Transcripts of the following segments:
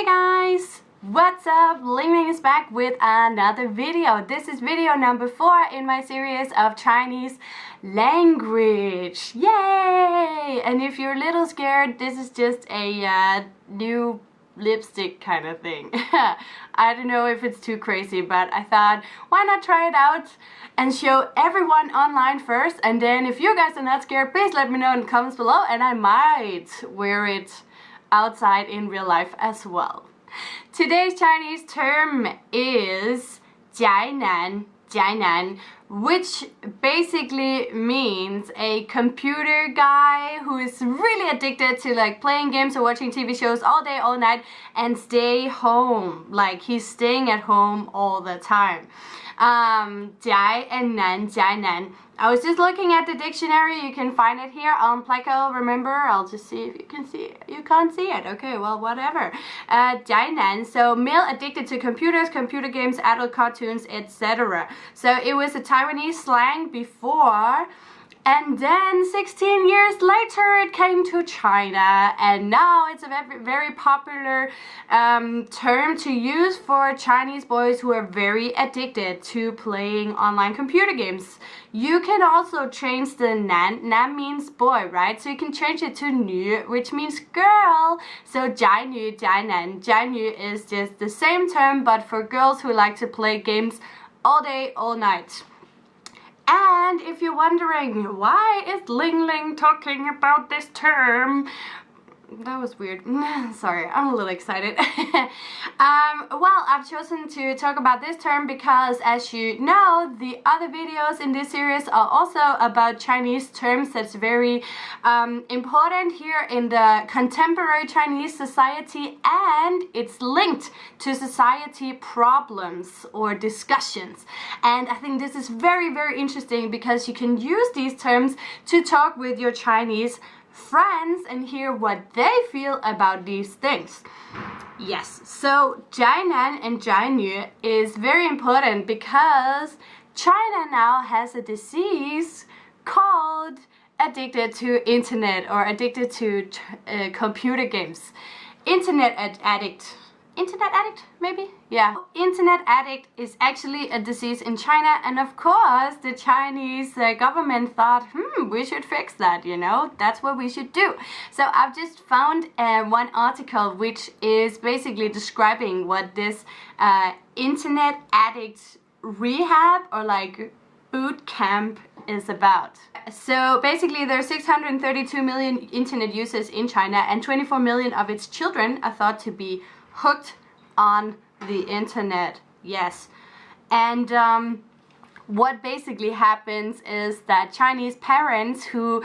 Hey guys! What's up? Ling is back with another video. This is video number 4 in my series of Chinese language. Yay! And if you're a little scared, this is just a uh, new lipstick kind of thing. I don't know if it's too crazy, but I thought, why not try it out and show everyone online first, and then if you guys are not scared, please let me know in the comments below, and I might wear it outside in real life as well. Today's Chinese term is 宅男, Zhainan, which basically means a computer guy who is really addicted to like playing games or watching TV shows all day, all night and stay home. Like he's staying at home all the time. Um, Jai and Nan, Zhainan. I was just looking at the dictionary, you can find it here on Pleco, remember? I'll just see if you can see it. You can't see it, okay, well, whatever. Uh, Zhainan, so male addicted to computers, computer games, adult cartoons, etc so it was a Taiwanese slang before and then 16 years later it came to China and now it's a very, very popular um, term to use for Chinese boys who are very addicted to playing online computer games. You can also change the nan, nan means boy, right? So you can change it to nu, which means girl. So zhai nu, zhai nan. Zhai nu is just the same term but for girls who like to play games all day, all night. And if you're wondering why is Ling Ling talking about this term, that was weird. Sorry, I'm a little excited. um, well, I've chosen to talk about this term because as you know, the other videos in this series are also about Chinese terms that's very um, important here in the contemporary Chinese society and it's linked to society problems or discussions. And I think this is very, very interesting because you can use these terms to talk with your Chinese friends and hear what they feel about these things. Yes, so Zhainan and Zhainu is very important because China now has a disease called addicted to internet or addicted to uh, computer games. Internet ad addict internet addict maybe? Yeah. Internet addict is actually a disease in China and of course the Chinese uh, government thought hmm we should fix that you know? That's what we should do. So I've just found uh, one article which is basically describing what this uh, internet addict rehab or like boot camp is about. So basically there are 632 million internet users in China and 24 million of its children are thought to be hooked on the internet. Yes. And um, what basically happens is that Chinese parents who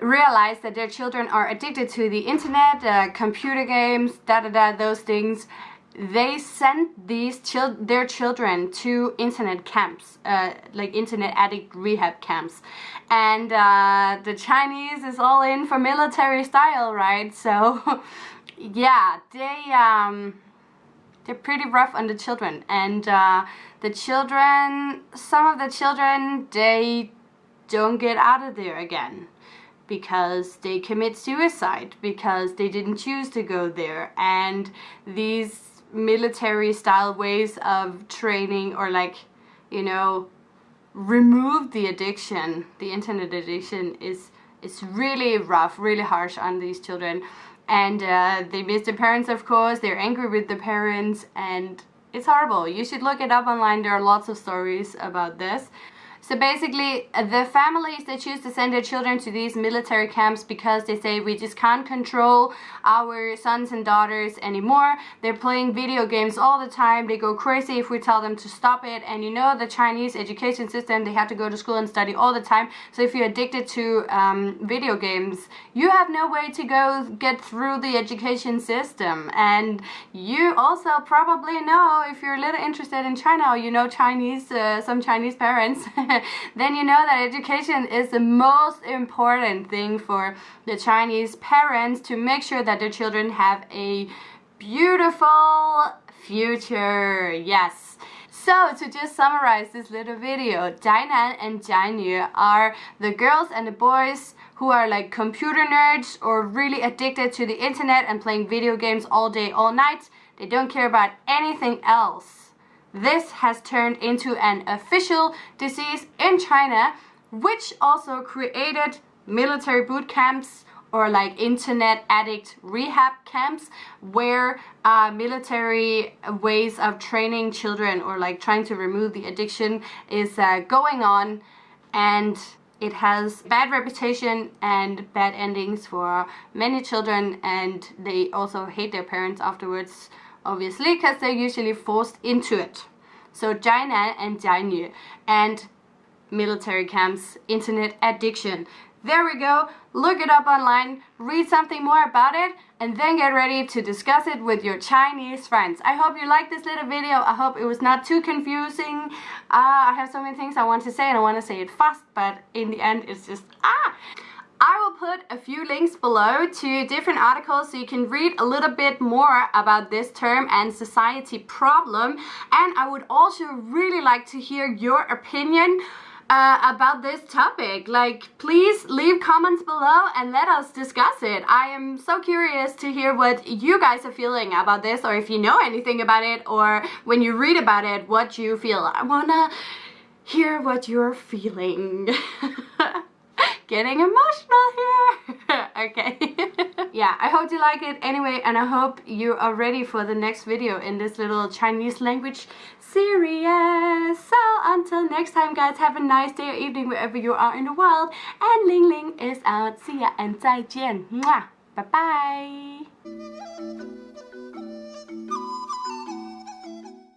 realize that their children are addicted to the internet, uh, computer games, da da da, those things, they send these chil their children to internet camps, uh, like internet addict rehab camps. And uh, the Chinese is all in for military style, right? So yeah, they um, they're pretty rough on the children, and uh, the children, some of the children, they don't get out of there again because they commit suicide because they didn't choose to go there. And these military style ways of training or like you know remove the addiction the internet addiction is is really rough really harsh on these children and uh, they miss their parents of course. They're angry with the parents. And it's horrible. You should look it up online. There are lots of stories about this so basically, the families they choose to send their children to these military camps because they say we just can't control our sons and daughters anymore. They're playing video games all the time. They go crazy if we tell them to stop it. And you know the Chinese education system, they have to go to school and study all the time. So if you're addicted to um, video games, you have no way to go get through the education system. And you also probably know if you're a little interested in China or you know Chinese, uh, some Chinese parents then you know that education is the most important thing for the Chinese parents to make sure that their children have a beautiful future. Yes. So to just summarize this little video, Zhainan and Zhainu are the girls and the boys who are like computer nerds or really addicted to the internet and playing video games all day, all night. They don't care about anything else. This has turned into an official disease in China, which also created military boot camps or like internet addict rehab camps where uh, military ways of training children or like trying to remove the addiction is uh, going on. And it has bad reputation and bad endings for many children and they also hate their parents afterwards obviously because they're usually forced into it. So Zhainan and Zhainu and military camps, internet addiction. There we go. Look it up online, read something more about it, and then get ready to discuss it with your Chinese friends. I hope you liked this little video. I hope it was not too confusing. Uh, I have so many things I want to say and I want to say it fast, but in the end it's just ah! I will put a few links below to different articles so you can read a little bit more about this term and society problem. And I would also really like to hear your opinion uh, about this topic. Like, please leave comments below and let us discuss it. I am so curious to hear what you guys are feeling about this or if you know anything about it or when you read about it, what you feel. I wanna hear what you're feeling. Getting emotional here. okay. yeah, I hope you like it anyway and I hope you are ready for the next video in this little Chinese language series. So until next time guys, have a nice day or evening wherever you are in the world. And Ling Ling is out. See ya and 再见. Mwah. Bye bye.